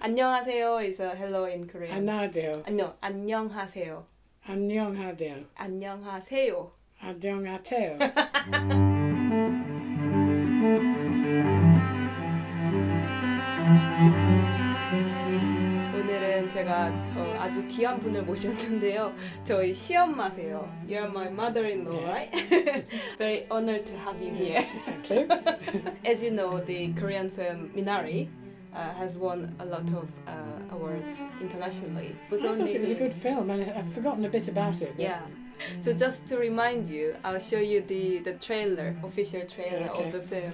안녕하세요 is a hello in Korean. 안녕하세요. 안녕, 안녕하세요. 안녕하세요. 안녕하세요. 안녕하세요. 오늘은 제가 어, 아주 귀한 분을 모셨는데요. 저희 시엄마세요. You're my mother-in-law, right? Very honored to have you here. Thank you. As you know, the Korean film Minari uh, has won a lot of uh, awards internationally. I thought it was a good film, and I've forgotten a bit about it. Yeah. So just to remind you, I'll show you the, the trailer, official trailer Okay. of the film.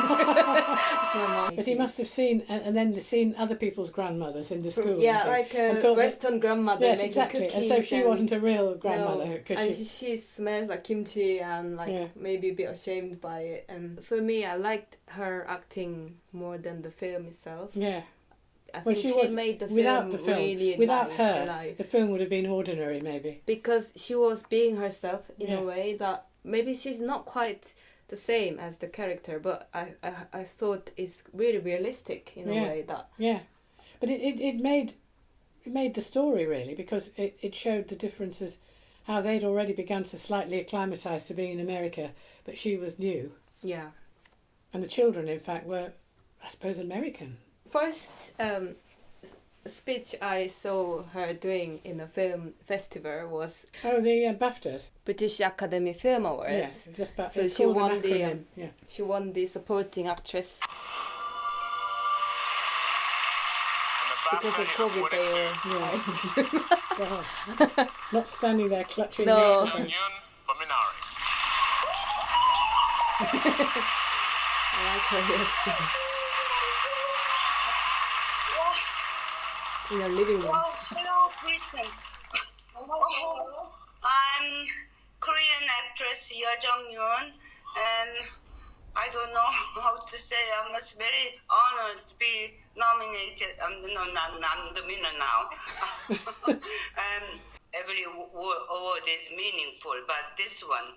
But he must have seen, and, and then seen other people's grandmothers in the school. Yeah, like a Western grandmother yes, making exactly. cookies. And so she and- wasn't a real grandmother because and she. she, smells like kimchi and like Yeah. maybe a bit ashamed by it. And for me, I liked her acting more than the film itself. Yeah, I Well, think she she, was- made the film, without the film, really without alive, her, alive. the film would have been ordinary, maybe. because she was being herself in Yeah. a way that maybe she's not quite the same as the character, but I I, I thought it's really realistic in Yeah. a way that Yeah, but it, it, it made it made the story really because it, it showed the differences, how they'd already begun to slightly acclimatise to being in America, but she was new, yeah. and the children, in fact, were, I suppose, American. First um, speech I saw her doing in a film festival was Oh, the uh, BAFTAs. British Academy Film Awards. Yeah, just about. So it's she won the, um, yeah. She won the supporting actress because of COVID. They were Go on. Not standing there clutching. No. the microphone. Union for Minari. I like her reaction in her living room. Oh, hello, Britain. I'm Korean actress Yeo Jong Yoon, and I don't know how to say. I'm very honored to be nominated. Um, no, not, not the winner now. um, every awa- award is meaningful, but this one,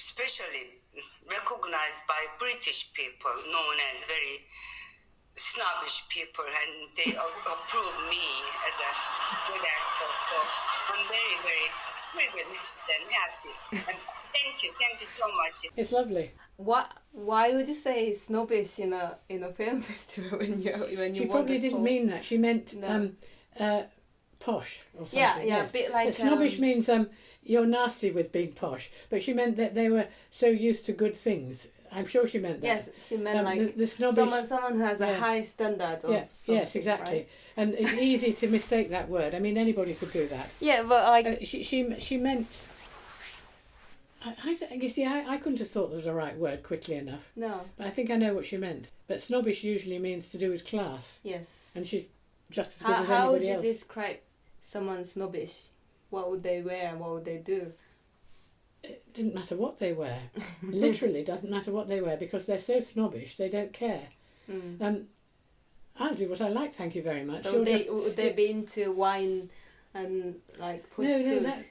especially recognized by British people, known as very snobbish people and they approve me as a good actor. So I'm very, very privileged and happy. And thank you, thank you so much. It's lovely. What? Why would you say snobbish in a in a film festival when you when you She probably the didn't mean that. She meant No. um, uh, posh or something. Yeah, yeah, yes. a bit like But snobbish um, means um, you're nasty with being posh, but she meant that they were so used to good things. I'm sure she meant that. Yes, she meant Um, like the, the someone someone who has a high standard. Of yeah, yes, exactly. right? And it's easy to mistake that word. I mean, anybody could do that. Yeah, but like Uh, she, she, she meant. I, I, th- you see, I, I couldn't have thought of the right word quickly enough. no, But I think I know what she meant. But snobbish usually means to do with class, yes. and she's just as good How, as how would you else. describe someone snobbish? What would they wear? and What would they do? It didn't matter what they wear. Literally, doesn't matter what they wear because they're so snobbish. They don't care. Mm. Um, I'll do what I like. Thank you very much. Would they just- would they be into wine and like push no, no, that,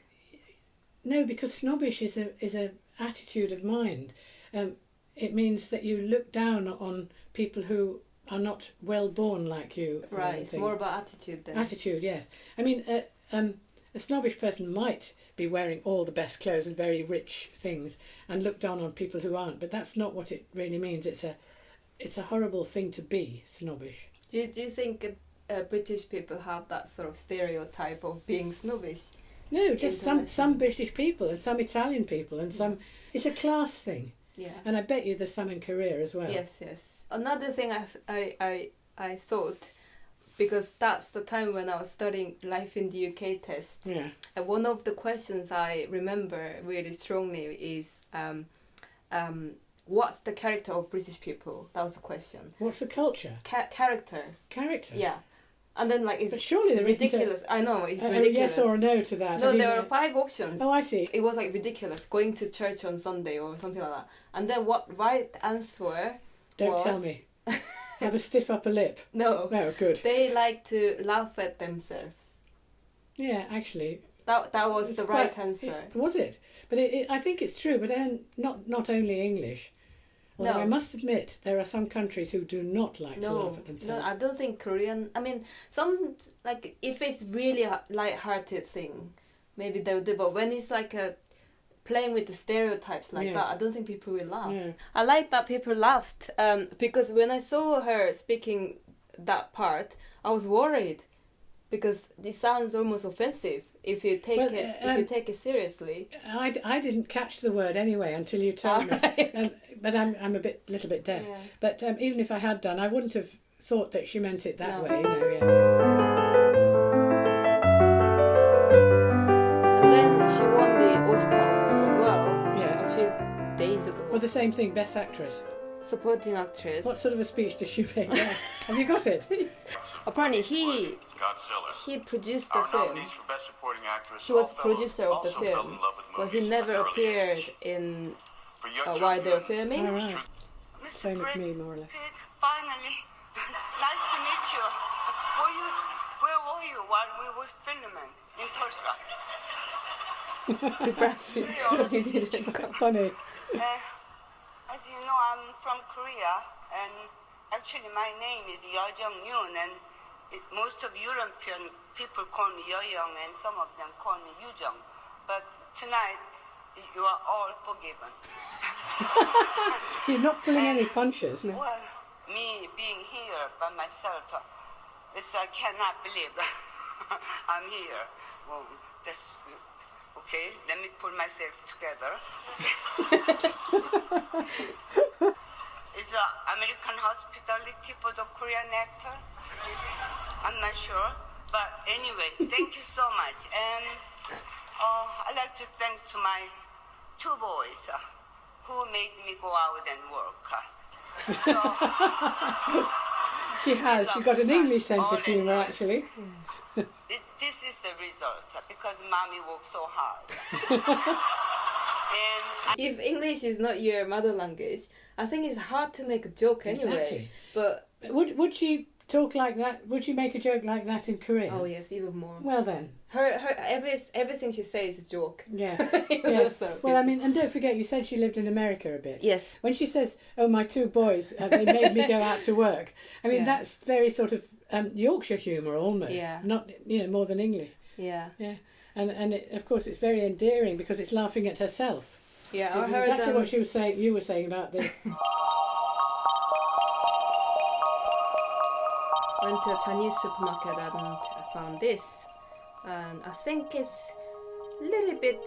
no, because snobbish is a is a attitude of mind. Um, it means that you look down on people who are not well born like you. right, it's more about attitude then. attitude. Yes, I mean, uh, um, a snobbish person might be wearing all the best clothes and very rich things and look down on people who aren't. But that's not what it really means. It's a it's a horrible thing to be snobbish. Do you, do you think uh, British people have that sort of stereotype of being snobbish? No, just some some British people and some Italian people and some. It's a class thing, Yeah. and I bet you there's some in Korea as well. Yes, yes. Another thing I, th- I, I, I thought, because that's the time when I was studying Life in the UK test, Yeah. and one of the questions I remember really strongly is, um, um, what's the character of British people? That was the question. What's the culture? Ca- character, Character. yeah. And then like But it's surely there isn't a- ridiculous. I know it's a, a ridiculous. yes or no to that. no, I mean, there uh, were five options. Oh, I see. It was like ridiculous going to church on Sunday or something like that. And then what right answer? Don't tell me. Have a stiff upper lip. No, No, good. they like to laugh at themselves. Yeah, actually, That that was the quite- right answer. it- was it? But it, it, I think it's true. But then not not only English. Although No. I must admit, there are some countries who do not like to laugh No, at no, themselves. I don't think Korean. I mean, some like if it's really a light-hearted thing, maybe they would do. But when it's like a playing with the stereotypes like Yeah. that, I don't think people will laugh. Yeah. I like that people laughed um, because when I saw her speaking that part, I was worried because it sounds almost offensive if you take Well, it if you take it seriously. I, I didn't catch the word anyway until you told me. Um, but I'm I'm a bit little bit deaf. Yeah. But um, even if I had done, I wouldn't have thought that she meant it that No. way. You know, yeah. Well, the same thing, best actress. Supporting actress. What sort of a speech does she make? Yeah. Have you got it? Apparently he Godzilla. he produced the Our film. nominees for Best Supporting Actress He was all producer of the film, in love with but he never at an early appeared age. in For young uh, while they were Jung-yoon, filming. All right. Mr. Same as Brad me, more or less. Pitt, finally. nice to meet you. Were you. Where were you while we were filming in Tulsa? to Brazil because he didn't come. Funny. Uh, as you know, I'm from Korea, and actually my name is Yeo Jung Yoon, and it, most of European people call me Yeo Young, and some of them call me Yu Jung. But tonight, you are all forgiven. So you're not pulling any punches. Well, me being here by myself, uh, it's, I cannot believe I'm here. Well, that's okay. Let me pull myself together. is uh, American hospitality for the Korean actor? I'm not sure, but anyway, thank you so much. And uh, I'd like to thank to my two boys uh, who made me go out and work. uh. So. She has. She's got an English sense of humour, actually. It, this is the result because mommy worked so hard. and If English is not your mother language, I think it's hard to make a joke anyway. Exactly. But Would would she talk like that? Would you make a joke like that in Korea? oh yes, even more. Well then, Her her every everything she says is a joke. yeah. Even yeah. though some Well, I mean, and don't forget, you said she lived in America a bit. yes, When she says, "Oh, my two boys, uh, they made me go out to work," I mean Yeah. that's very sort of um, Yorkshire humour almost. Yeah. Not you know more than English. yeah, Yeah. And and it, of course it's very endearing because it's laughing at herself. yeah. I heard exactly um, what she was saying. You were saying about the went to a Chinese supermarket and found this, and I think it's a little bit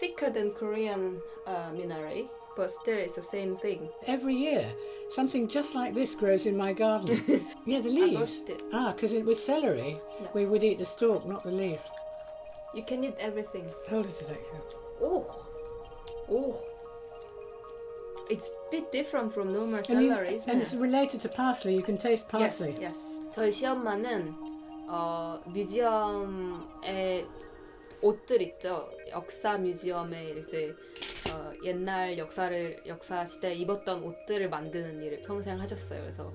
thicker than Korean uh, minari, but still it's the same thing. every year something just like this grows in my garden. yeah, the I leaves. roast it. Ah, because with celery, we would eat the stalk, not the leaf. You can eat everything. Hold it a second. Oh, oh. It's a bit different from normal I celery, isn't and it? it's related to parsley. You can taste parsley. Yes, yes. 저희 시엄마는 어, 뮤지엄에 옷들 있죠. 역사 뮤지엄에 이제 어, 옛날 역사를 역사 시대에 입었던 옷들을 만드는 일을 평생 하셨어요. 그래서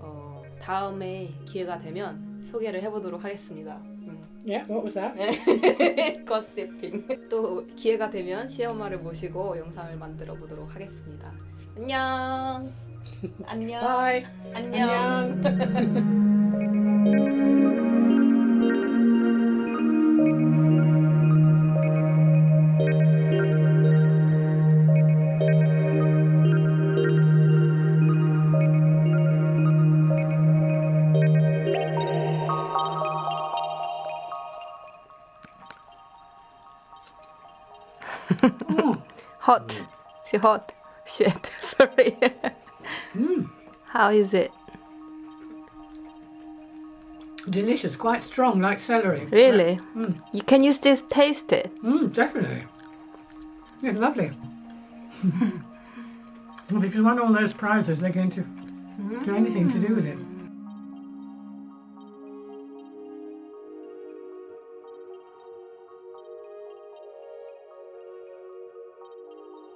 어, 다음에 기회가 되면 소개를 해보도록 하겠습니다. 음. Yeah, what was that? 거시핑. 또 기회가 되면 시엄마를 모시고 영상을 만들어 보도록 하겠습니다. 안녕. 안녕. 안녕. 안녕. Hot. She hot. Shit. Sorry. Hmm. How is it? Delicious, quite strong, like celery. Really? Hmm. You can you still taste it? Mm, definitely. It's lovely. if you won all those prizes, they're going to do anything to do with it. Hmm.